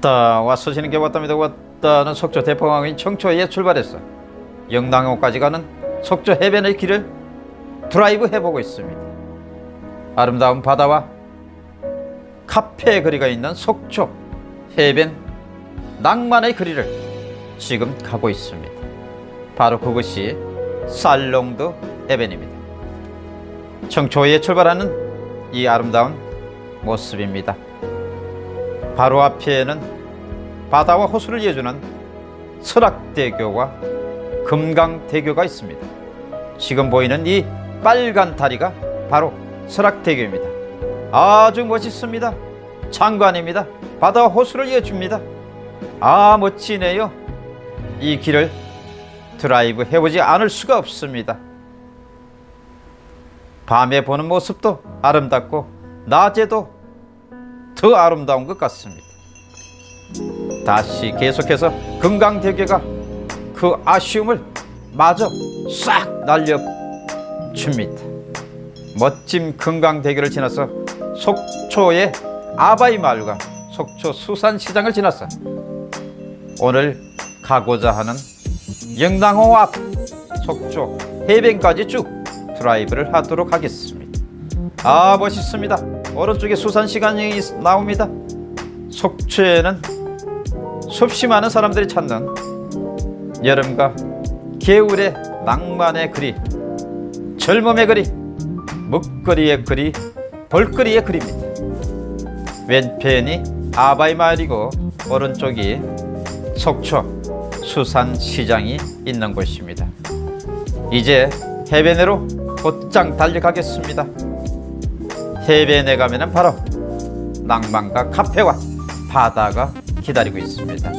왔다. 왔어 지는 게 왔답니다. 왔다는 속초 대포항인 청초에 출발했어 영랑호까지 가는 속초 해변의 길을 드라이브 해보고 있습니다. 아름다운 바다와 카페 거리가 있는 속초 해변 낭만의 거리를 지금 가고 있습니다. 바로 그것이 살롱드 해변입니다. 청초에 출발하는 이 아름다운 모습입니다 바로 앞에는 바다와 호수를 이어주는 설악대교와 금강대교가 있습니다. 지금 보이는 이 빨간 다리가 바로 설악대교입니다. 아주 멋있습니다. 장관입니다. 바다와 호수를 이어줍니다. 아 멋지네요. 이 길을 드라이브 해보지 않을 수가 없습니다. 밤에 보는 모습도 아름답고 낮에도 더 아름다운 것 같습니다. 다시 계속해서 금강대교가 그 아쉬움을 마저 싹 날려줍니다. 멋진 금강대교를 지나서 속초의 아바이 마을과 속초 수산시장을 지나서 오늘 가고자 하는 영랑호 앞 속초 해변까지 쭉 드라이브를 하도록 하겠습니다. 아 멋있습니다. 오른쪽에 수산시장이 나옵니다. 속초에는 수없이 많은 사람들이 찾는 여름과 겨울의 낭만의 거리, 젊음의 거리, 먹거리의 거리, 볼거리의 거리입니다. 왼편이 아바이 마을이고 오른쪽이 속초 수산시장이 있는 곳입니다. 이제 해변으로 곧장 달려가겠습니다. 해변에 가면은 바로 낭만과 카페와 바다가 기다리고 있습니다.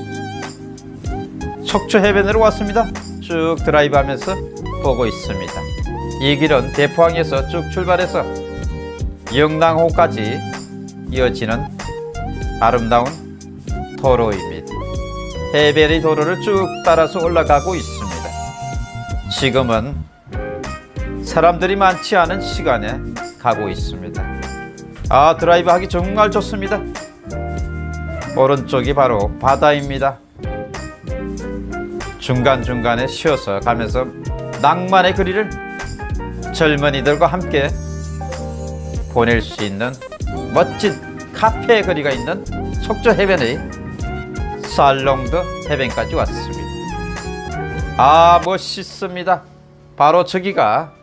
속초 해변으로 왔습니다. 쭉 드라이브 하면서 보고 있습니다. 이 길은 대포항에서 쭉 출발해서 영랑호까지 이어지는 아름다운 도로입니다. 해변의 도로를 쭉 따라서 올라가고 있습니다. 지금은 사람들이 많지 않은 시간에 가고 있습니다. 아 드라이브 하기 정말 좋습니다. 오른쪽이 바로 바다입니다. 중간중간에 쉬어서 가면서 낭만의 거리를 젊은이들과 함께 보낼 수 있는 멋진 카페 거리가 있는 속초 해변의 살롱드 해변까지 왔습니다. 아 멋있습니다. 바로 저기가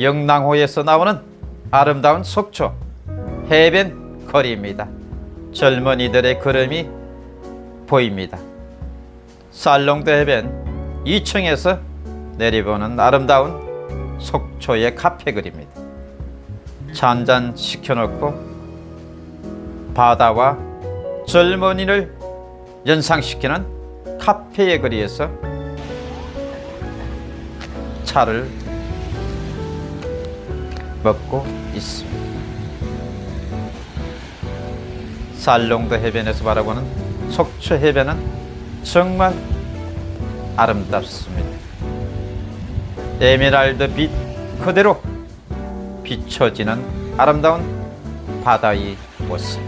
영랑호에서 나오는 아름다운 속초 해변 거리입니다. 젊은이들의 걸음이 보입니다. 살롱드 해변 2층에서 내려보는 아름다운 속초의 카페. 차 한잔 시켜놓고 바다와 젊은이를 연상시키는 카페의 거리에서 차를 먹고 있습니다. 살롱드 해변에서 바라보는 속초 해변은 정말 아름답습니다. 에메랄드 빛 그대로 비춰지는 아름다운 바다의 모습.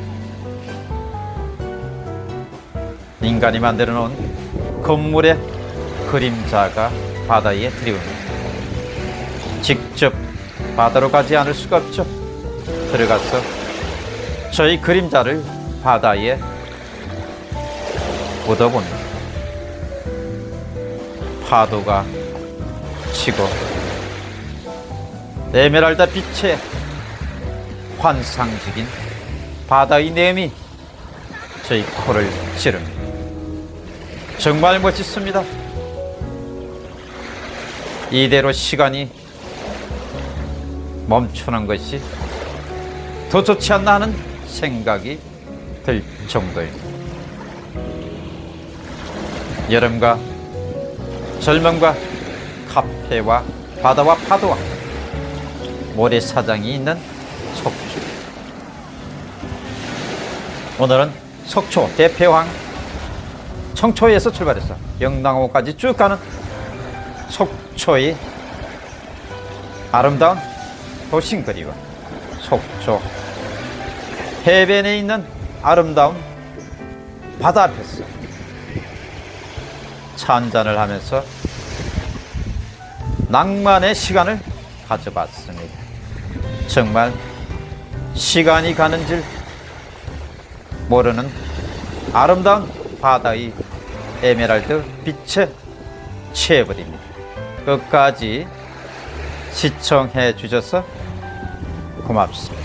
인간이 만들어 놓은 건물의 그림자가 바다에 드리웁니다. 직접 바다로 가지 않을 수가 없죠. 들어가서 저희 그림자를 바다에 묻어봅니다. 파도가 치고 에메랄드 빛의 환상적인 바다의 내음이 저희 코를 찌릅니다. 정말 멋있습니다. 이대로 시간이 멈추는 것이 더 좋지 않나 하는 생각이 들 정도입니다. 여름과 젊음과 카페와 바다와 파도와 모래사장이 있는 속초. 오늘은 속초 대패황 청초에서 출발해서 영랑호까지 쭉 가는 속초의 아름다운 도심거리와 속초 해변에 있는 아름다운 바다 앞에서 차 한잔을 하면서 낭만의 시간을 가져봤습니다. 정말 시간이 가는 줄 모르는 아름다운 바다의 에메랄드 빛에 취해버립니다. 끝까지 시청해 주셔서 고맙습니다.